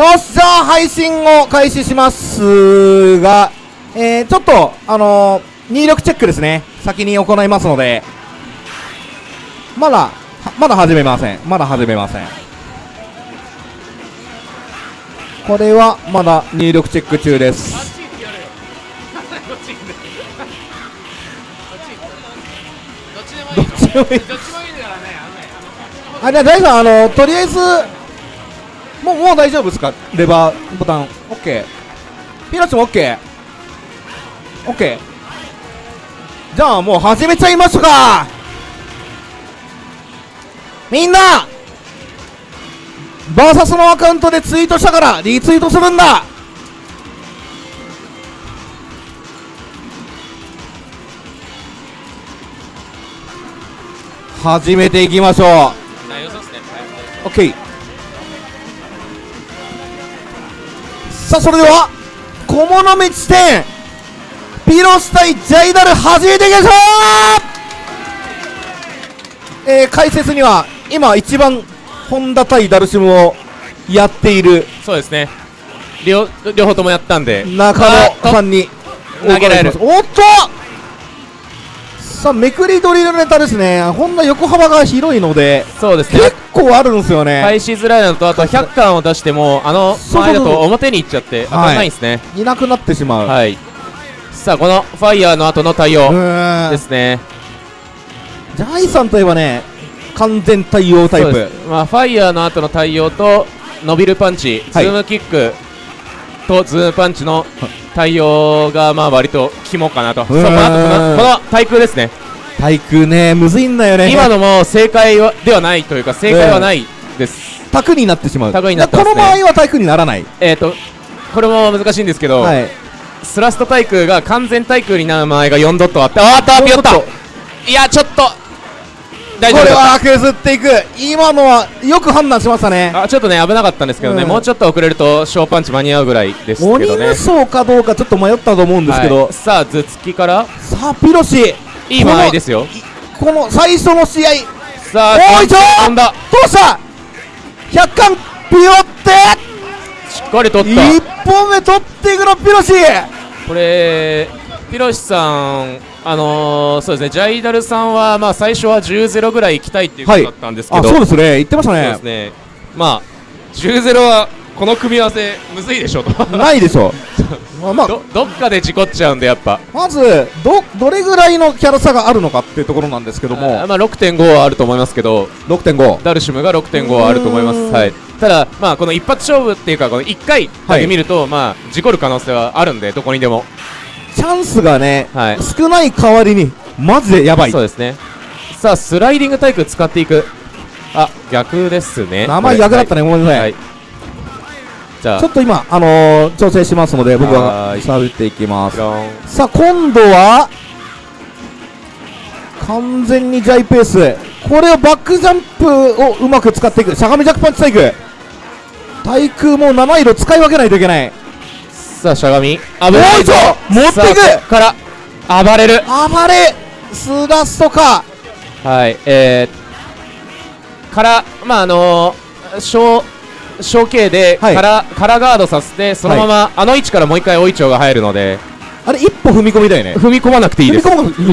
よっしゃ配信を開始しますが、えー、ちょっと、あのー、入力チェックですね。先に行いますので、まだ、まだ始めません。まだ始めません。これはまだ入力チェック中です。どっちでもいいどっちでもいいどっちもいいからねあじゃあ、大さん、あのとりあえず、もう、もう大丈夫ですか？レバーボタン。オッケー。ピラチもオッケー。オッケー。じゃあ、もう始めちゃいましょうかみんなバーサスのアカウントでツイートしたからリツイートするんだ始めていきましょうオッケーさあそれでは小物道店ピロス対ジャイダル始めていきましょう。えー、解説には今一番ホンダ対ダルシムをやっているそうですね。両両方ともやったんで。中野さんに投げられる。おっとさあめくり取りのネタですね。ホンダ横幅が広いのでそうですね。結構あるんですよね、返しづらいのとあと100巻を出してもあの前だと表に行っちゃって当たらないんですね。いなくなってしまう、はい。さあこのファイヤーの後の対応ですね。ジャイさんといえばね完全対応タイプ。まあファイヤーの後の対応と伸びるパンチ、はい。ズームキックとズームパンチの対応がまあ割と肝かなと、そうこの後この対空ですね。対空ねむずいんだよね。今のも正解はではないというか正解はないです、タクになってしまう。タクになってね。この場合は対空にならない。えっ、とこれも難しいんですけど、はい。スラスト対空が完全対空になる前が4ドットあってあーっとあピヨッ4ドットと。いやちょっと大これ丈夫だったは削っていく。今のはよく判断しましたね。あちょっとね危なかったんですけどね、うん。もうちょっと遅れると小パンチ間に合うぐらいですけ鬼どね無双かどうかちょっと迷ったと思うんですけど、はい。さあ頭突きから。さあピロシ。いい間合いですよ。この最初の試合。さあおいちょ飛んだ。どうした？100巻ピヨって。しっかり取った。1本目取っていくのピロシ。これピロシさんあのー、そうですねジャイダルさんはまあ最初は10-0ぐらい行きたいっていうことだったんですけあど、そうですね。言ってましたそうねですね。まあ10-0はこの組み合わせむずいでしょと。ないでしょ まあ、まあ、どどっかで事故っちゃうんでやっぱ。まずどどれぐらいのキャラ差があるのかっていうところなんですけども。あまあ6.5はあると思いますけど。6.5ダルシムが6.5はあると思います。はい。ただまあこの一発勝負っていうかこの1回だけ見ると、まあ事故る可能性はあるんでどこにでもチャンスがね、はい。少ない代わりにマジでやばい。そうですね。さあスライディングタイプ使っていく。あ逆ですね。名前逆だったねね、ごめんなさい、はい。じゃあ。ちょっと今、あのー、調整しますので僕は喋っていきます。さあ今度は完全にジャイペースこれをバックジャンプをうまく使っていく。しゃがみジャックパンチ対空対空も七色使い分けないといけないさあしゃがみ。危ないぞ持っていく。から暴れる。暴れ。スラストか。はいえー、からまああのー、小小径ではい。から、カラガードさせてそのまま、あの位置からもう一回大いちょうが入るので。あれ一歩踏み込みだよね。踏み込まなくていいです。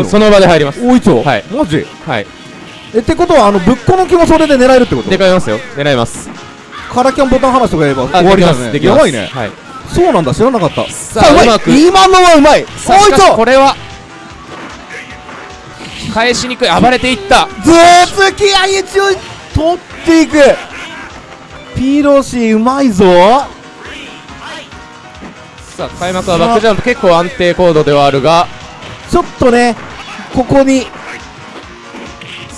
その場で入ります。大いちょ。はい。マジ？はい。えってことはあのぶっこ抜きもそれで狙えるってこと？でかいますよ狙いますカラキャンボタン離しとかやればあ終わりだねですできますやばいねはいそうなんだ知らなかった。さあうまく。今のはうまい。さあしかし大いちょこれは返しにくい暴れていった。ずーつきあい。ちを取っていく。ピロシうまいぞ。さあ開幕はバックジャンプ結構安定コードではあるが。ちょっとねここに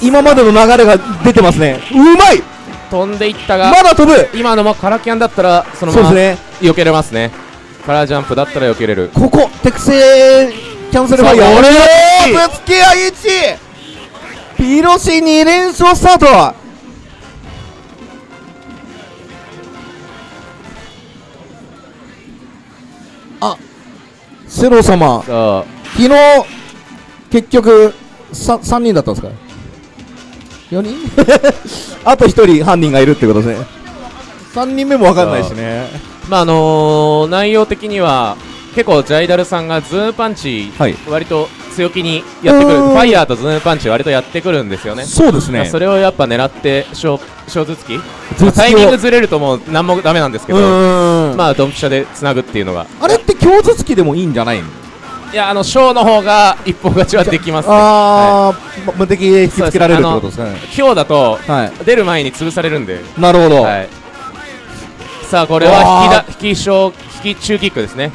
今までの流れが出てますね。うまい。飛んでいったが。まだ飛ぶ。今のもカラキャンだったらそのまま。そうですね避けれますね。カラージャンプだったら避けれる。ここ適正キャンセルファイヤー俺おーつきあいちピロシ2連勝スタート。あセロ様。昨日結局 3, 3人だったんですか？4人？あと1人犯人がいるってことですね。3人目も分かんないしねまああのー内容的には結構ジャイダルさんがズームパンチ、はい。割と強気にやってくる。うん。ファイヤーとズームパンチ割とやってくるんですよね。そうですね。それをやっぱ狙って小小頭突き？タイミングずれるともう何もダメなんですけどまあドンピシャでつなぐっていうのが。あれって強頭突きでもいいんじゃないの？いやあの小の方が一本勝ちはできますね。はああ、ま無敵で引きつけられるってことですね。い強だとはい。出る前に潰されるんで。なるほど、はいさあこれは引きだ引き小引き中キックですね。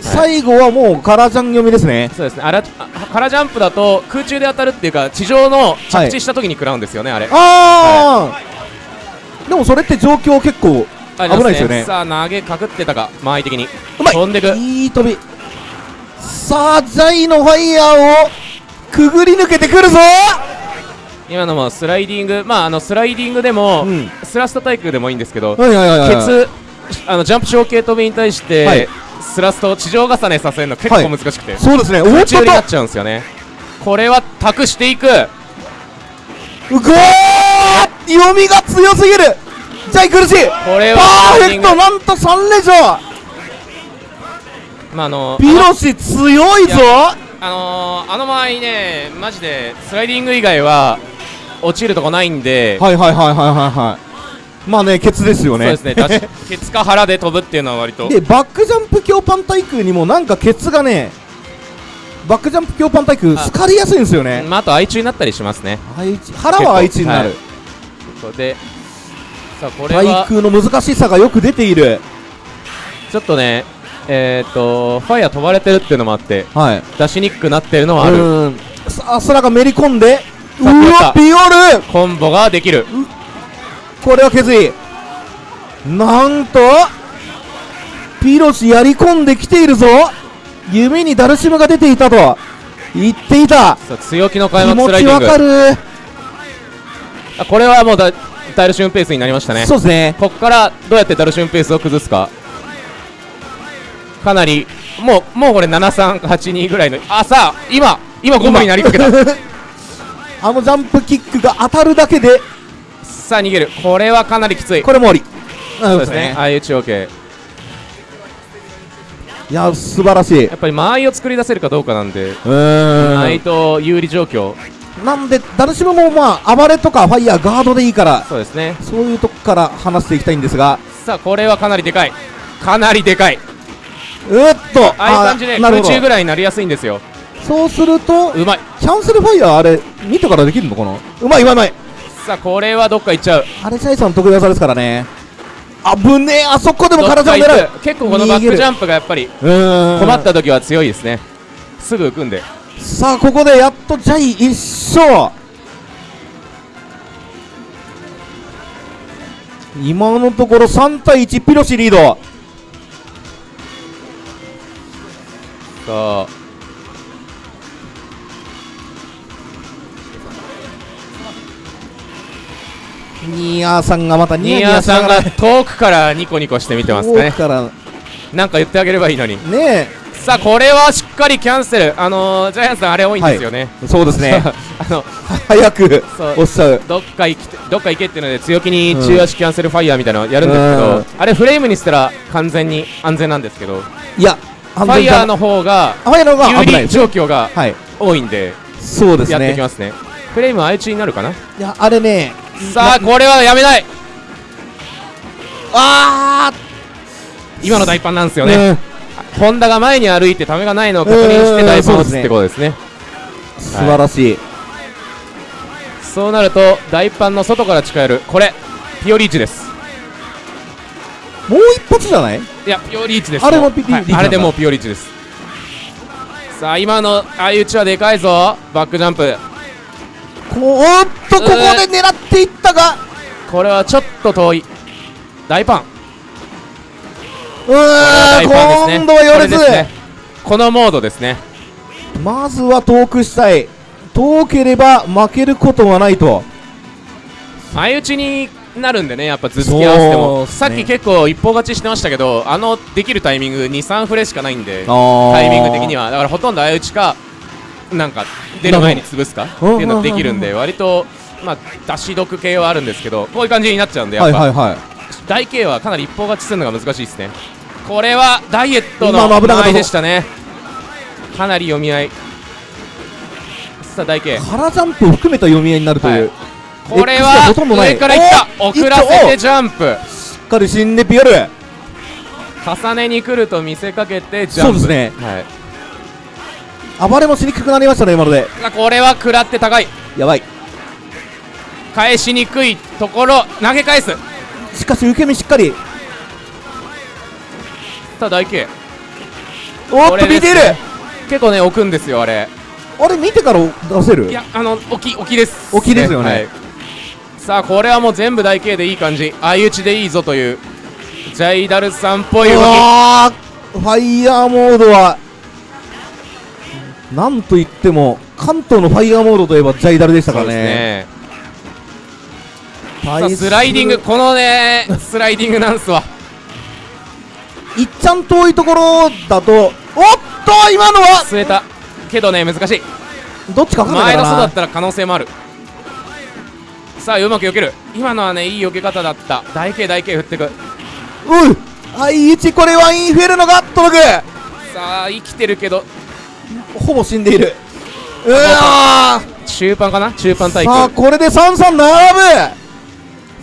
最後はもうカラージャン読みですね。そうですね。あらあカラジャンプだと空中で当たるっていうか地上の着地した時に食らうんですよね、あれ。ああ、でもそれって状況結構危危ないですよね。さあ投げかくってたか間合い的に。うまい。飛んでく。いい飛び。さあジャイのファイヤーをくぐり抜けてくるぞ。今のもスライディング。まああのスライディングでも、うんスラスト対空でもいいんですけど、はいはいはいはいケツあのジャンプ小系飛びに対して、はい。スラスト地上重ねさせるの結構難しくて、そうですね。空と中になっちゃうんですよね。これは託していく。うごー読みが強すぎる！ジャイ苦し。いこれはパーフェクトなんと3連勝！まああのピロシ強いぞ！あのーあの場合ねマジでスライディング以外は落ちるとこないんで、はいはいはいはいはいはいまあねケツですよね。そうですね。だし ケツか腹で飛ぶっていうのは割と。でバックジャンプ強パン対空にもなんかケツがねバックジャンプ強パン対空あ好かれやすいんですよね。まあ、あと愛中になったりしますね。腹は愛知になる、ここで。さあこれ対は空の難しさがよく出ている。ちょっとねえっ、とファイヤー飛ばれてるっていうのもあってはい。出しにくくなってるのはある。うん。さあ空がめり込んでうわピオルコンボができるこれは削りなんとピロシやり込んできているぞ。夢にダルシムが出ていたと。言っていた。強気の開気幕ス持ちわライディング。かる、あこれはもうだダルシュンペースになりましたね。そうですね。ここからどうやってダルシュンペースを崩すか。かなりもうもうこれ7382ぐらいのあさあ今今コンボになりかけた。あのジャンプキックが当たるだけでさあ逃げる。これはかなりきつい。これもあり。そうですね。ああいう中央系いや素晴らしい。やっぱり間合いを作り出せるかどうかなんで間合いと有利状況。なんでダルシムもまあ暴れとかファイヤーガードでいいからそうですね。そういうとこから話していきたいんですが。さあこれはかなりでかい。かなりでかい。うーっと。ああいう感じで空中ぐらいになりやすいんですよ。そうするとうまい。キャンセルファイヤーあれ見てからできるのかな？うまいうまいうまいさあこれはどっか行っちゃう。あれジャイさん得意技ですからね。あぶねえあそこでも体を狙う結構このバックジャンンプがやっぱりうーん。困った時は強いですね。すぐ浮くんで。さあここでやっとジャイ一勝。今のところ3対1ピロシリード。さあニーさんがまたニヤさんがし遠くからニコニコして見てますね。遠くから。なんか言ってあげればいいのに。ねさあこれはしっかりキャンセル。あのー、ジャイアンツさんあれ多いんですよね、えそうですね。あの早くおっしゃるどっか行きてどっか行けっていうので強気に中足キャンセルファイヤーみたいなのやるんですけど、うん。あれフレームにしたら完全に安全なんですけどいやフファイヤーの方がファイヤーの方が状況がはい。多いんでそうですやっていねきますね。フレームは相打ちになるかな？いやあれねさあこれはやめない。あ今の大パンなんですーよね、うん。ホンダが前に歩いてためがないのを確認して大パンを打つってことですね。素晴らしい。そうなると大パンの外から近寄る。これピオリーチです。もう一発じゃない？いやピオリーチです。あれもピはい。あれでもうピオリーチです。さあ今の相打ちはでかいぞ。バックジャンプ。こおっとここで狙っていったが。これはちょっと遠い。大パン。うー今度は寄れず。ね。このモードですね。まずは遠くしたい。遠ければ負けることはないと。相打ちになるんでねやっぱ頭突き合わせても、ね。さっき結構一方勝ちしてましたけどあのできるタイミング23フレしかないんでタタイミング的には。だからほとんど相打ちかなんか出る前に潰すか？っていうのができるんで割とまあ出し毒系はあるんですけどこういう感じになっちゃうんでやっぱ、はいはいはい。大 K はかなり一方勝ちするのが難しいですね。これはダイエット今のの危なかったぞ。前でしたね。かなり読み合い。さあ大 K 空ジャンプを含めた読み合いになるという、はい。これは上からいった。お遅らせてジャンプ。しっかり死んでピオル。重ねに来ると見せかけてジャンプ。そうですね。はい暴れもしにくくなりましたね今ので。あこれは食らって高い。やばい。返しにくいところ投げ返す。しかし受け身しっかり。さあ大 K おっこと見ている。結構ね置くんですよあれ。あれ見てから出せる？いやあの置き置きです。置きですよね。はい。さあこれはもう全部大 K でいい感じ。相打ちでいいぞという。ジャイダルさんっぽい動き。ファイヤーモードはなんといっても関東のファイヤーモードといえばジャイダルでしたからね。スライディング。このねスライディングなんすわいっちゃん遠いところだとおっと今のは！据えたけどね難しい。どっちか分かんないかな。前の人だったら可能性もある。さあうまく避ける。今のはねいい避け方だった。大 K 大 K 振ってく。うう相打ちこれはインフェルノが届く。さあ生きてるけどほぼ死んでいる。うわー。中盤かな？中盤対さあ空これで3-3並ぶ。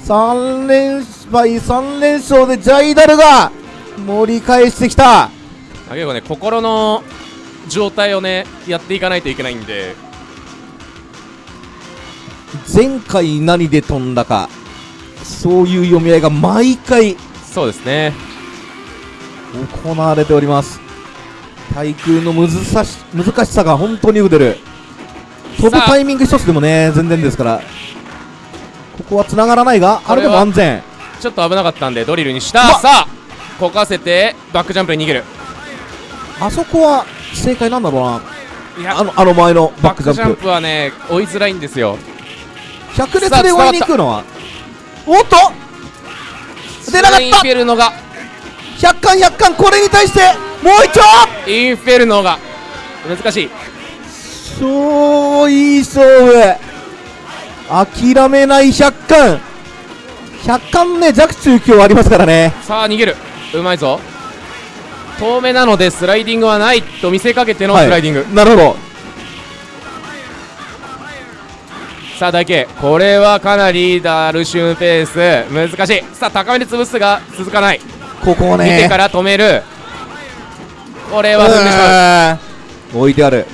3連敗3連勝でジャイダルが盛り返してきた。だけどね心の状態をねやっていかないといけないんで。前回何で飛んだかそういう読み合いが毎回そうですね。行われております対空の難し難しさが本当によく出る。飛ぶタイミング一つでもね全然ですから。ここは繋がらないがあれでも安全。ちょっと危なかったんでドリルにした。さあこかせてバックジャンプで逃げる。あそこは正解なんだろうな。いや。あのあの前のバックジャンプ。はね追いづらいんですよ。百列で追いに行くのは？おっと！出なかった！100巻100巻これに対してもう一丁！インフェルノが。難しい。超いい勝負諦めない100巻100巻ね弱中強ありますからね。さあ逃げる。うまいぞ。遠目なのでスライディングはないと見せかけてのスライディング、なるほど。さあ大慶これはかなりダルシュンペース。難しい。さあ高めに潰すが続かない。ここをね。見てから止めるこれは踏んでしまう？置いてある、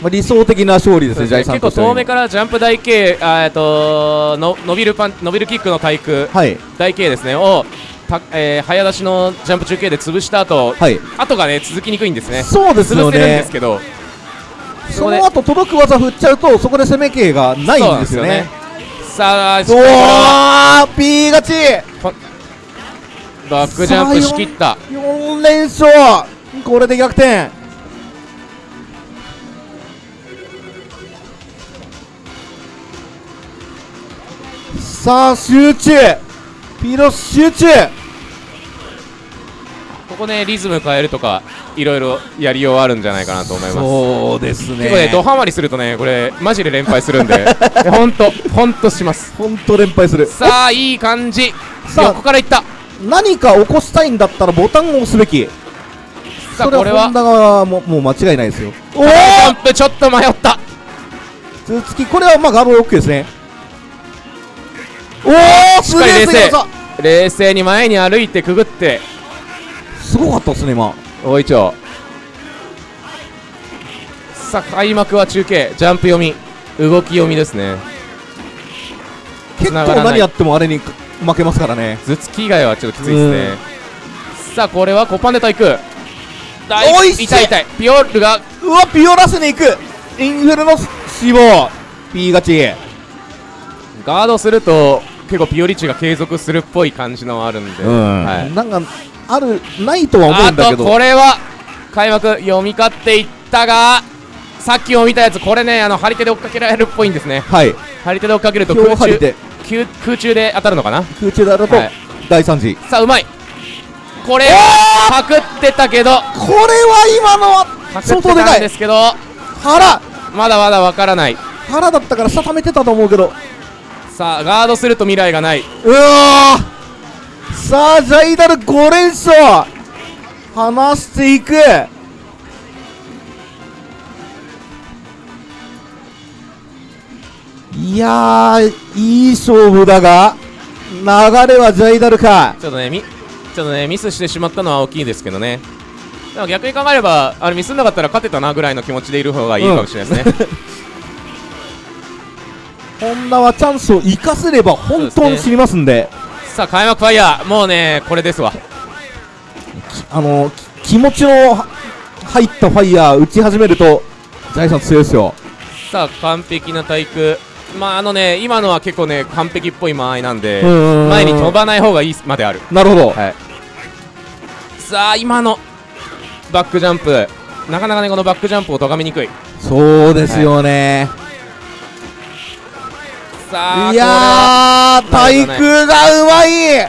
まあ、理想的な勝利ですねジャイさん結構遠目からジャンプ大慶あーえっとの伸びるパン伸びるキックの対空はい。大慶ですね。をた、えー早出しのジャンプ中継で潰した後はい。後がね続きにくいんですね。そうですよ潰せるんでねすけど。その後届く技振っちゃうとそこで攻め系がないんですよね。さあしっおー P 勝ちバックジャンプしきった。4連勝。これで逆転。さあ集中。ピロ集中。ここねリズム変えるとかいろいろやりようあるんじゃないかなと思います。そうですね。結構ねドハマりするとねこれマジで連敗するんで。ほんとほんとします。本当連敗する。さあいい感じ。さあ。横からいった何か起こしたいんだったらボタンを押すべき。さあこれはは？ホンダがももう間違いないですよ。おおジャンプちょっと迷った。頭突きこれはまあガブ OK ですね。おおしっかり冷静。技冷静に前に歩いてくぐって。すごかったですね今。大いちょさあ開幕は中継。ジャンプ読み。動き読みですね。結構何やってもあれに負けますからね。頭突き以外はちょっときついですね。さあこれはコパンで対空おいしい痛い痛い。ピオールが。うわピオラスに行く。インフェルノ死亡。P 勝ちガードすると結構ピオリッチが継続するっぽい感じのあるんで、はい、なんかあるないとは思うあとんだけど。これは開幕読み勝っていったがさっきも見たやつこれねあの張り手で追っかけられるっぽいんですね。はい。張り手で追っかけると空中空空中で当たるのかな？空中であるとはい。大惨事さあうまい。これパクってたけど。これは今のはパクってた相当でかいんですけど腹。まだまだわからない。腹だったから下溜めてたと思うけど。さあガードすると未来がない。うわー！さあジャイダル5連勝。離していくいやーいい勝負だが流れはジャイダルか。ちょっとねみちょっとねミスしてしまったのは大きいですけどね。でも逆に考えればあれミスんなかったら勝てたなぐらいの気持ちでいる方がいいかもしれないですね、本田はチャンスを生かせれば本当に知りますんで。さあ開幕ファイヤー。もうねこれですわ。あのき気持ちのは入ったファイヤー打ち始めるとジャイさん強いですよ。さあ完璧な対空まああのね今のは結構ね完璧っぽい間合いなんでうん前に飛ばない方がいいまである。なるほど、はい。さあ今のバックジャンプ。なかなかねこのバックジャンプを咎めにくい。そうですよね、さあい、やー対空がうまい。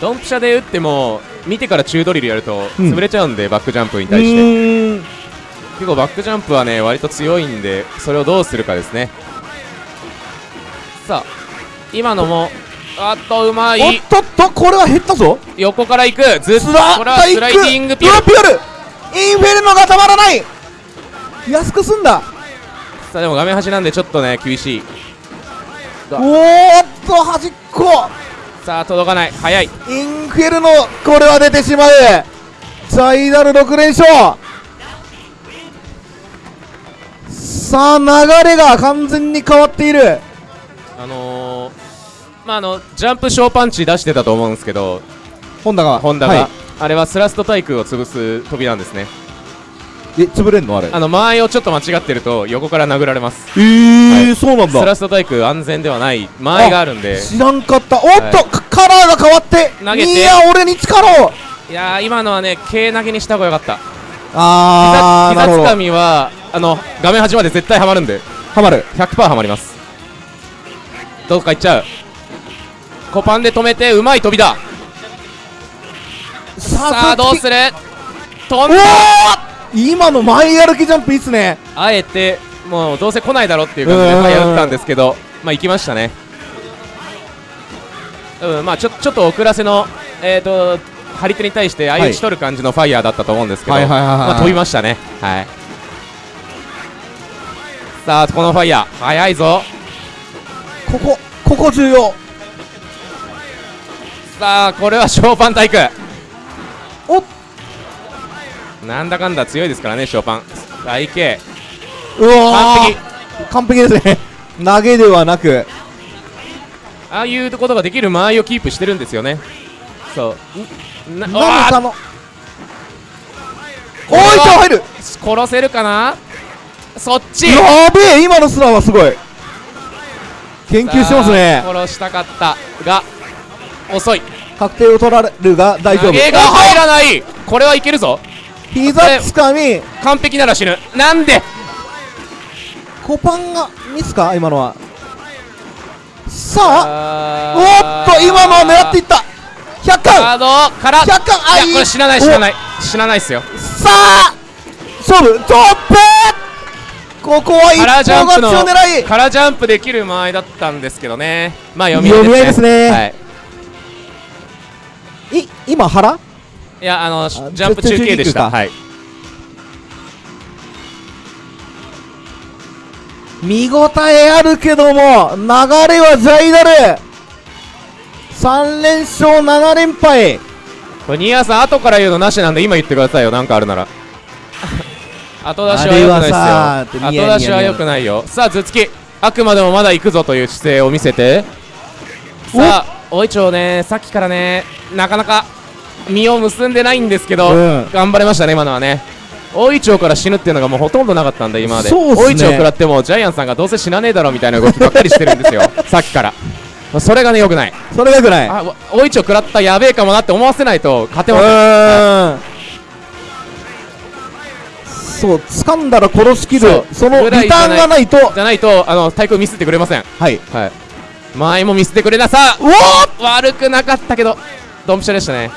ドンピシャで打っても見てから中ドリルやるとうん。潰れちゃうんで、バックジャンプにう対して結構バックジャンプはね割と強いんでそれをどうするかですね。さあ今のもあっとうまおっいとっとこれは減ったぞ。横から行く。ずっとこれはスライディングピュル。インフェルノがたまらない。安く済んだ。さあでも画面端なんでちょっとね厳しい。おーっと端っこ。さあ届かない。早い。インフェルノこれは出てしまう。ジャイダル6連勝さあ流れが完全に変わっている。あのー、まああのジャンプ小パンチ出してたと思うんですけど本田が。ホンダが、はあれはスラスト対空を潰す飛びなんですね。い、え潰れんの？あれ。あの間合いをちょっと間違ってると横から殴られます。えーはい。そうなんだ。スラスト対空安全ではない。間合いがあるんで。知らんかった。おっと、はい。カカラーが変わって。投げて。いや俺に力を。いやー今のはね軽投げにした方がよかった。あーなるほど。膝膝つかみはあの画面端まで絶対はまるんで。ハマる。100%はまります。どっか行っちゃう。コパンで止めてうまい飛びだ。ささあどうする？る飛おんだ。ー！今の前歩きジャンプいいっすね。あえてもうどうせ来ないだろっていう感じでうん。ファイヤー打ったんですけどまあ行きましたね。うんまあちょちょっと遅らせのえっ、と張り手に対して相打ち取る感じのファイヤーだったと思うんですけど、まあ、飛びましたね。はいさあこのファイヤー。早いぞ。ここここ重要。さあこれはショーパン対空おなんだかんだ強いですからねショーパン。大 K うわ完璧。ー完璧ですね。投げではなく。ああいうことができる間合いをキープしてるんですよね。そう。な何おいと入る。殺せるかな？そっち。やべえ今のスラはすごい。研究してますね。殺したかったが遅い。確定を取られるが大丈夫。投げが入らない。これはいけるぞ。膝つかみ。完璧なら死ぬ。なんで？コパンがミスか？今のは。さああおっと今のは狙っていった。100カ巻ードから。100巻あいい。いやこれ死なない死なない。死なないっすよ。さあ勝負。トップここは一カラージャンプの本勝ちを狙い。カラージャンプできる間合いだったんですけどね。まあ読み合いですね。はい。い今腹いやあのジあャンプ中継でした。はい。見応えあるけども流れはジャイダル。3連勝7連敗。これニアさん後から言うのなしなんで今言ってくださいよ。なんかあるなら後出しは良くないっすよ。後出しは良くないよ。さあ頭突き。あくまでもまだ行くぞという姿勢を見せて。さあ大いちょうね。さっきからねなかなか実を結んでないんですけど、うん。頑張れましたね今のはね。大いちょうから死ぬっていうのがもうほとんどなかったんで今まで。大いちょう食らってもジャイアンさんがどうせ死なねえだろみたいな動きばっかりしてるんですよ。さっきから。それがね良くない。それがよくない。あわ大いちょう食らったやべえかもなって思わせないと勝てうませんそう掴んだら殺しきるそのリターンがないと。じゃないとあの対空ミスってくれません。はい。はい。前もミスってくれなさ。うおー悪くなかったけどドンピシャでしたね。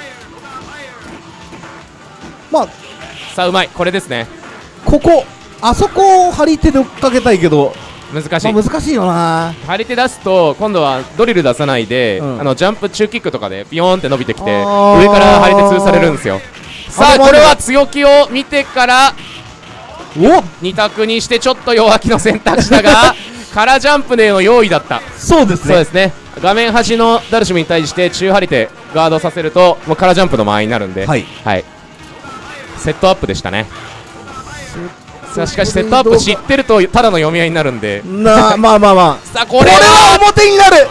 まあさあうまい。これですね。ここあそこを張り手で追っかけたいけど難しい。まあ、難しいよな。張り手出すと今度はドリル出さないで、うん。あのジャンプ中キックとかでビヨーンって伸びてきて上から張り手潰されるんですよ。さあこれは強気を見てからお2択にしてちょっと弱気の選択肢だが 空ジャンプでの用意だった。そうですね。そうですね。画面端のダルシムに対して中張り手ガードさせるともう空ジャンプの間合いになるんで。はい、セットアップでしたね。さあしかしセットアップ知ってるとただの読み合いになるんで。なまあまあまあ。さあここれれはは表になる。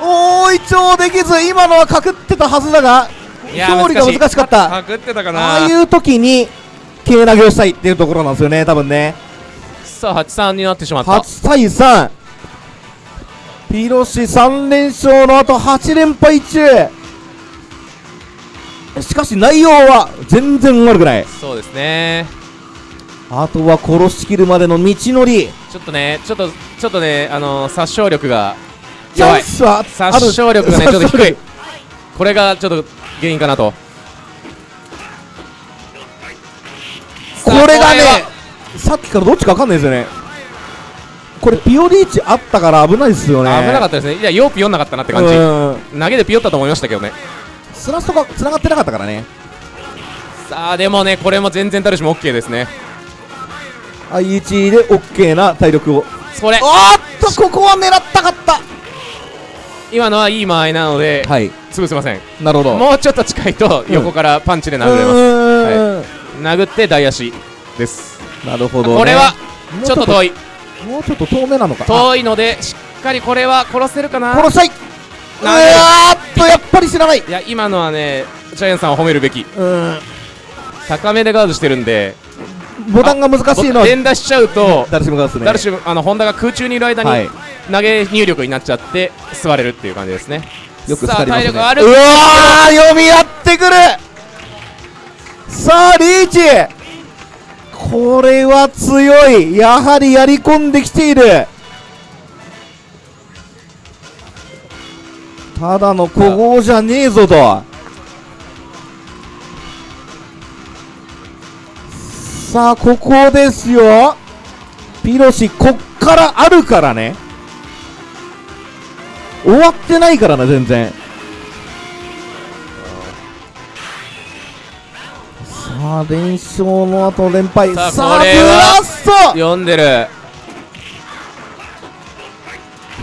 大いちょうできず今のはかくってたはずだが勝利が難しかった。かくってたかあなあいう時に軽投げをしたいっていうところなんですよね多分ね。さあ8-3になってしまった。8対3ピロシ3連勝の後8連敗中。しかし内容は全然悪くない。そうですね。あとは殺しきるまでの道のり。ちょっとねちょっとちょっとねあのー殺傷力が弱い。殺傷力がねちょっと低い。これがちょっと原因かなとこれがねさっきからどっちか分かんないですよね。これピオリーチあったから危ないですよね。危なかったですね。いやヨーピ読んなかったなって感じ。うん。投げでピヨったと思いましたけどね。スラストが繋がってなかったからね。さあでもねこれも全然ダルシム OK ですね。I1 で OK な体力を。それ。おーっとここは狙ったかった。今のはいい間合いなのではい。潰せません。なるほど。もうちょっと近いとうん横からパンチでう殴れます。ーん殴って台足。です。なるほどね。これはちょっと遠い。もうちょっと遠めなのか。遠いのでしっかりこれは殺せるかな。殺したいうわーっとやっぱり知らない。いや今のはねジャイアンさんを褒めるべき。うん。高めでガードしてるんで。ボタンが難しいのは連打しちゃうとダルシムガースね。ダルシムあのホンダが空中にいる間はい。に投げ入力になっちゃって座れるっていう感じですね。よくさあ光りますね。体力ある。うわー読み合ってくるさあリーチ。これは強い。やはりやり込んできている。ただの古豪じゃねえぞと。さあここですよ。ピロシこっからあるからね。終わってないからな全然。あ連勝の後連敗。さあブラスト。読んでる。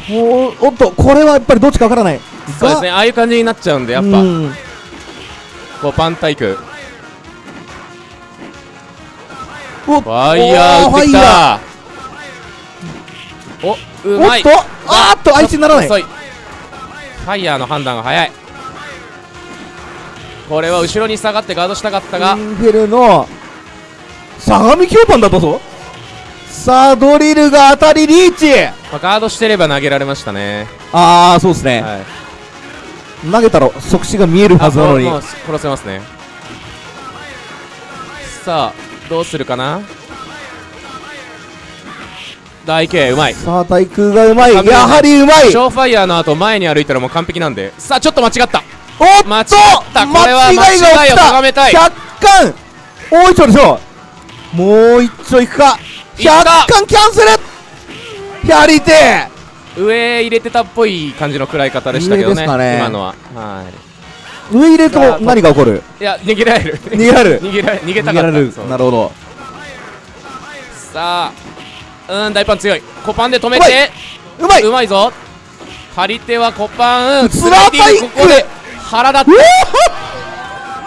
おおっとこれはやっぱりどっちかわからない。そうですねあ。あいう感じになっちゃうんでやっぱ。うん。こうパンタイクおファイヤー打ってきた。おうまい。おっとあーっと相手にならない。ファイヤーの判断が早いこれは後ろに下がってガードしたかったが。インフェルの相模京パンだったぞ。さあドリルが当たりリーチ。まあガードしてれば投げられましたね。ああそうですね、はい。投げたら即死が見えるはずなのに。殺せますね。さあどうするかな？大慶うまい。さあ対空がうまい。やはりうまい。ショーファイヤーの後前に歩いたらもう完璧なんで。さあちょっと間違ったおっと間違ったこれは間違いが起きた咎めたい100巻大一丁でしょもう一丁いくか。100いった巻キャンセル。やりてえ。上入れてたっぽい感じの食らい方でしたけどね。ね。今のは。は上入れると何が起こる？いいや逃げられる。逃げられる。逃げられ逃げた逃げられる。かったそう。なるほど。さあうん大パン強い。コパンで止めて。うまい。うまい。ぞ。張り手はコパン。スラーパイク。ここで腹立っ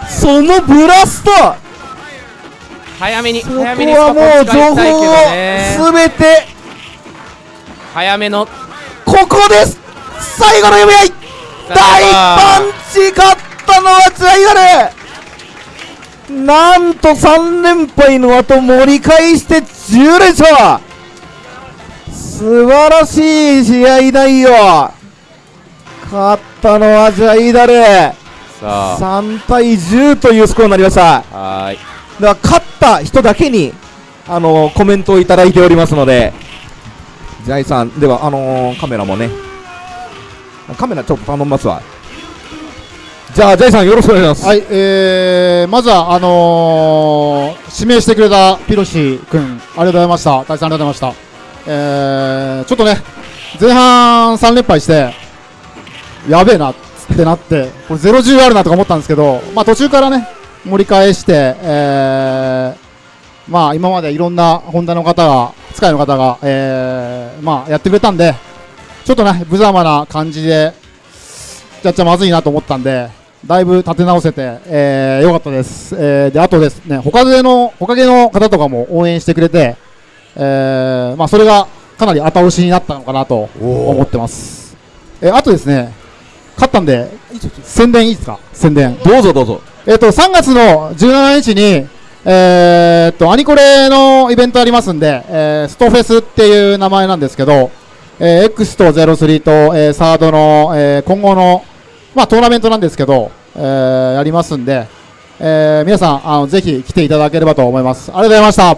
そのブラスト!早めにそこ早めにはもう情報をすべて早めの。ここです!最後の読み合い!大パンチ勝ったのはジャイアル!なんと3連敗の後盛り返して10連勝!素晴らしい試合内容!勝ったのはジャイダルさ3対10というスコアになりました。あはーい。だから勝った人だけにあのコメントをいただいておりますのでジャイさんではあのーカメラもね。カメラちょっと頼みますわ。じゃあジャイさんよろしくお願いします。はい、えー、まずは、あのー、指名してくれたピロシ君、ありがとうございました。大さんありがとうございました。えー、ちょっとね、前半3連敗して、やべえなってなって、これ0-10あるなとか思ったんですけど、まあ、途中からね、盛り返して、えー、まあ、今までいろんなホンダの方が、使いの方が、えー、まあ、やってくれたんで、ちょっとね、無様な感じで、やっちゃまずいなと思ったんで、だいぶ立て直せて、えー、よかったです。えー、で、あとですね、他での、他での方とかも応援してくれて、えー、まあ、それがかなり後押しになったのかなと思ってます。えー、あとですね、勝ったんで、宣伝いいですか？宣伝。どうぞどうぞえっ、と、3月の17日に、えーっと、アニコレのイベントありますんで、えーストフェスっていう名前なんですけど、えー X と03と、えーサードの、えー今後の、まあ、トーナメントなんですけど、えーやりますんで、えー皆さん、あの、ぜひ来ていただければと思います。ありがとうございました。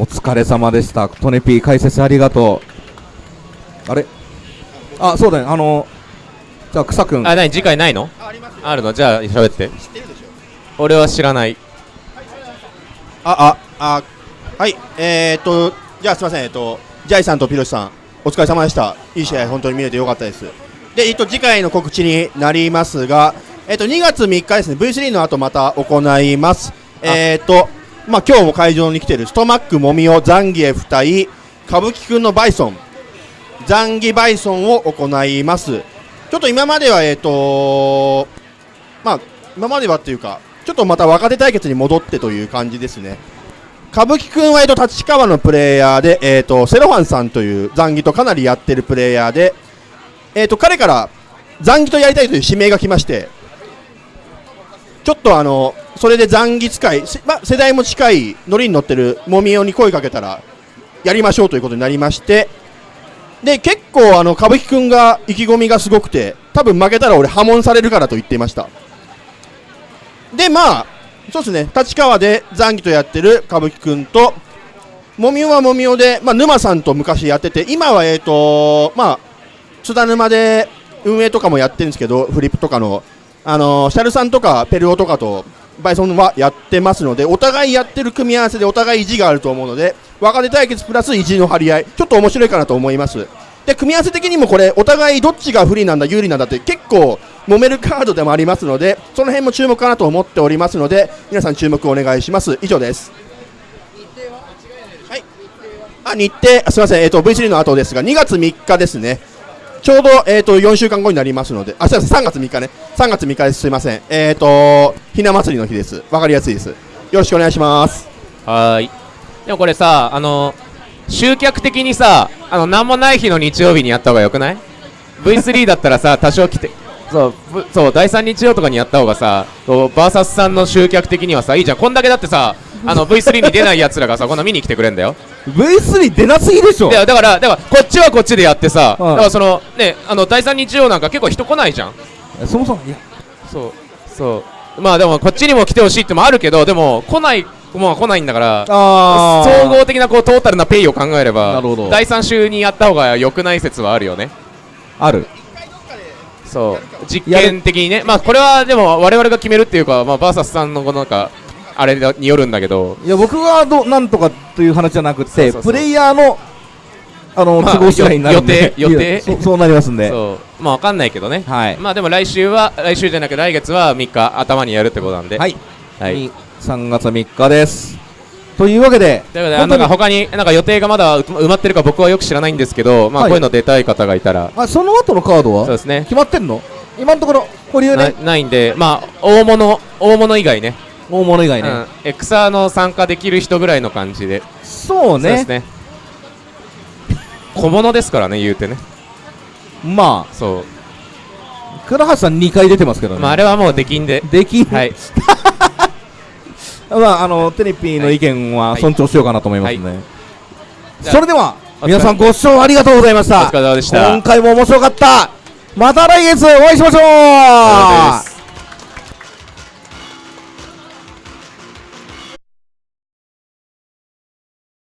お疲れ様でしたトネピー解説ありがとうあれ？あそうだね。あのじゃあ草くん。あ何次回ないの？あるの？じゃあ喋って。俺は知らない。あ、あ、あ、はい、えー、っと、じゃあすみません、えっと、ジャイさんとピロシさん、お疲れ様でした。いい試合、本当に見れてよかったです。で、えっと、次回の告知になりますが、えっと、2月3日ですね、V3 の後また行います。えー、っと、まあ、今日も会場に来てるストマックもみおザンギエフ対歌舞伎くんのバイソン、ザンギバイソンを行います。ちょっと今までは、えっと、まあ、今まではっていうか、ちょっとまた若手対決に戻ってという感じですね。歌舞伎くんは、えっと、立川のプレイヤーで、えっと、セロファンさんという残儀とかなりやってるプレイヤーで、えっと、彼から残儀とやりたいという指名が来まして、ちょっとあの、それで残儀使い、ま、世代も近いノリに乗ってるもみおに声かけたら、やりましょうということになりまして、で、結構あの、歌舞伎くんが意気込みがすごくて、多分負けたら俺破門されるからと言っていました。で、まあ、そうですね、立川で残儀とやってる歌舞伎くんと、もみおはもみおで、まあ、沼さんと昔やってて、今は、えっ、と、まあ、津田沼で運営とかもやってるんですけど、フリップとかの、あのシャルさんとかペルオとかと、バイソンはやってますので、お互いやってる組み合わせでお互い意地があると思うので、若手対決プラス意地の張り合い、ちょっと面白いかなと思います。で、組み合わせ的にもこれ、お互いどっちが不利なんだ、有利なんだって結構揉めるカードでもありますので、その辺も注目かなと思っておりますので、皆さん注目お願いします。以上です。はい。あ、日程、すみません、えっ、と、V3 の後ですが、2月3日ですね。ちょうど、えっ、と、4週間後になりますので、あ、すみません、3月3日ね。3月3日です。すみません。えっ、と、ひな祭りの日です。わかりやすいです。よろしくお願いします。はーいでもこれさあの集客的にさあの何もない日の日曜日にやった方がよくない？V3 だったらさ多少来てそうぶそう第3日曜とかにやった方がさバーサスさんの集客的にはさいいじゃん。こんだけだってさあの V3 に出ないやつらがさこんな見に来てくれんだよ。V3 出なすぎでしょ！でだからだからこっちはこっちでやってさ、うん。だからそのねあの第3日曜なんか結構人来ないじゃん。そもそもいや。そうそう。まあでもこっちにも来てほしいってのもあるけどでも来ないもう来ないんだから総合的なこうトータルなペイを考えれば第3週にやった方が良くない説はあるよね。ある。そう。実験的にね。まあこれはでも我々が決めるっていうかまあバーサスさんのこのなんかあれによるんだけど。いや僕がどなんとかという話じゃなくてプレイヤーのあの、まあ都合次第になるんで。予定予定。そそうなりますんで。そう。まあわかんないけどね。はい。まあでも来週は来週じゃなく来月は3日頭にやるってことなんで。はい、はい。に3月3日です。というわけでなんか他になんか予定がまだ埋まってるか僕はよく知らないんですけどまあはい。こういうの出たい方がいたら。あその後のカードは？そうですね。決まってんの？今のところ保留なねないんでまあ大物大物以外ね。大物以外ね、うん、エクサーの参加できる人ぐらいの感じで、そうね。そうですね。小物ですからね言うてね。まそあ倉橋さん2回出てますけどう、ね、まあ、あれはもうできんで。できん、はい まああのテレピーの意見は尊重しようかなと思いますので、じゃあそれでは皆さんご視聴ありがとうございました。お疲れ様でした。今回も面白かった。また来月お会いしましょう